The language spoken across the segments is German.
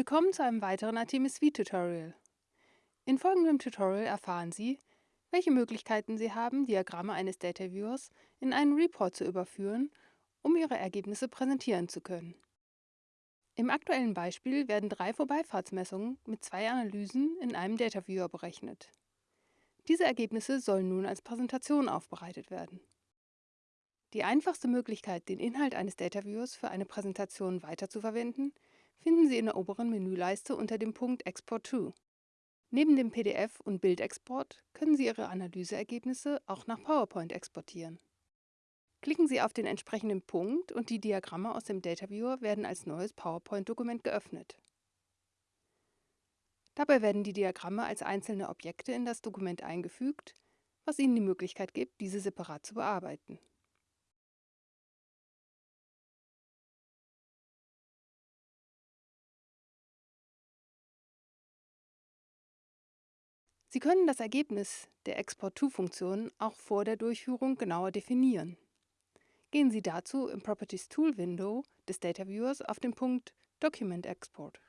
Willkommen zu einem weiteren Artemis V-Tutorial. In folgendem Tutorial erfahren Sie, welche Möglichkeiten Sie haben, Diagramme eines Data Viewers in einen Report zu überführen, um Ihre Ergebnisse präsentieren zu können. Im aktuellen Beispiel werden drei Vorbeifahrtsmessungen mit zwei Analysen in einem Data Viewer berechnet. Diese Ergebnisse sollen nun als Präsentation aufbereitet werden. Die einfachste Möglichkeit, den Inhalt eines Data Viewers für eine Präsentation weiterzuverwenden, finden Sie in der oberen Menüleiste unter dem Punkt Export to. Neben dem PDF- und Bildexport können Sie Ihre Analyseergebnisse auch nach PowerPoint exportieren. Klicken Sie auf den entsprechenden Punkt und die Diagramme aus dem Data Viewer werden als neues PowerPoint-Dokument geöffnet. Dabei werden die Diagramme als einzelne Objekte in das Dokument eingefügt, was Ihnen die Möglichkeit gibt, diese separat zu bearbeiten. Sie können das Ergebnis der Export-to-Funktion auch vor der Durchführung genauer definieren. Gehen Sie dazu im Properties Tool Window des Data Viewers auf den Punkt Document Export.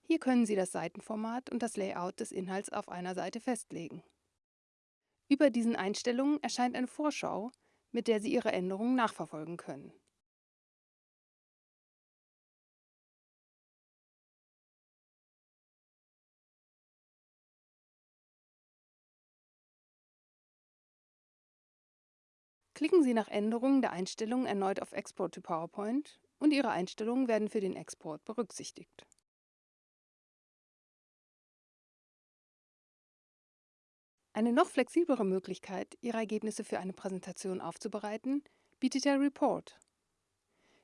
Hier können Sie das Seitenformat und das Layout des Inhalts auf einer Seite festlegen. Über diesen Einstellungen erscheint eine Vorschau, mit der Sie Ihre Änderungen nachverfolgen können. Klicken Sie nach Änderungen der Einstellungen erneut auf Export to PowerPoint und Ihre Einstellungen werden für den Export berücksichtigt. Eine noch flexiblere Möglichkeit, Ihre Ergebnisse für eine Präsentation aufzubereiten, bietet der Report.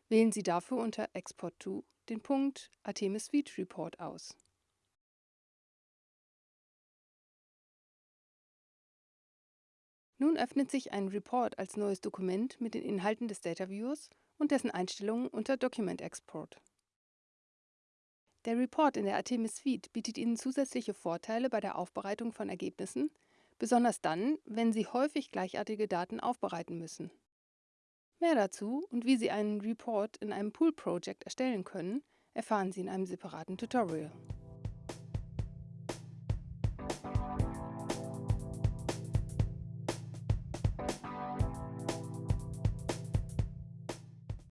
Wählen Sie dafür unter Export to den Punkt Artemis Suite Report aus. Nun öffnet sich ein Report als neues Dokument mit den Inhalten des Data Viewers und dessen Einstellungen unter Document Export. Der Report in der Artemis Suite bietet Ihnen zusätzliche Vorteile bei der Aufbereitung von Ergebnissen, besonders dann, wenn Sie häufig gleichartige Daten aufbereiten müssen. Mehr dazu und wie Sie einen Report in einem Pool Project erstellen können, erfahren Sie in einem separaten Tutorial.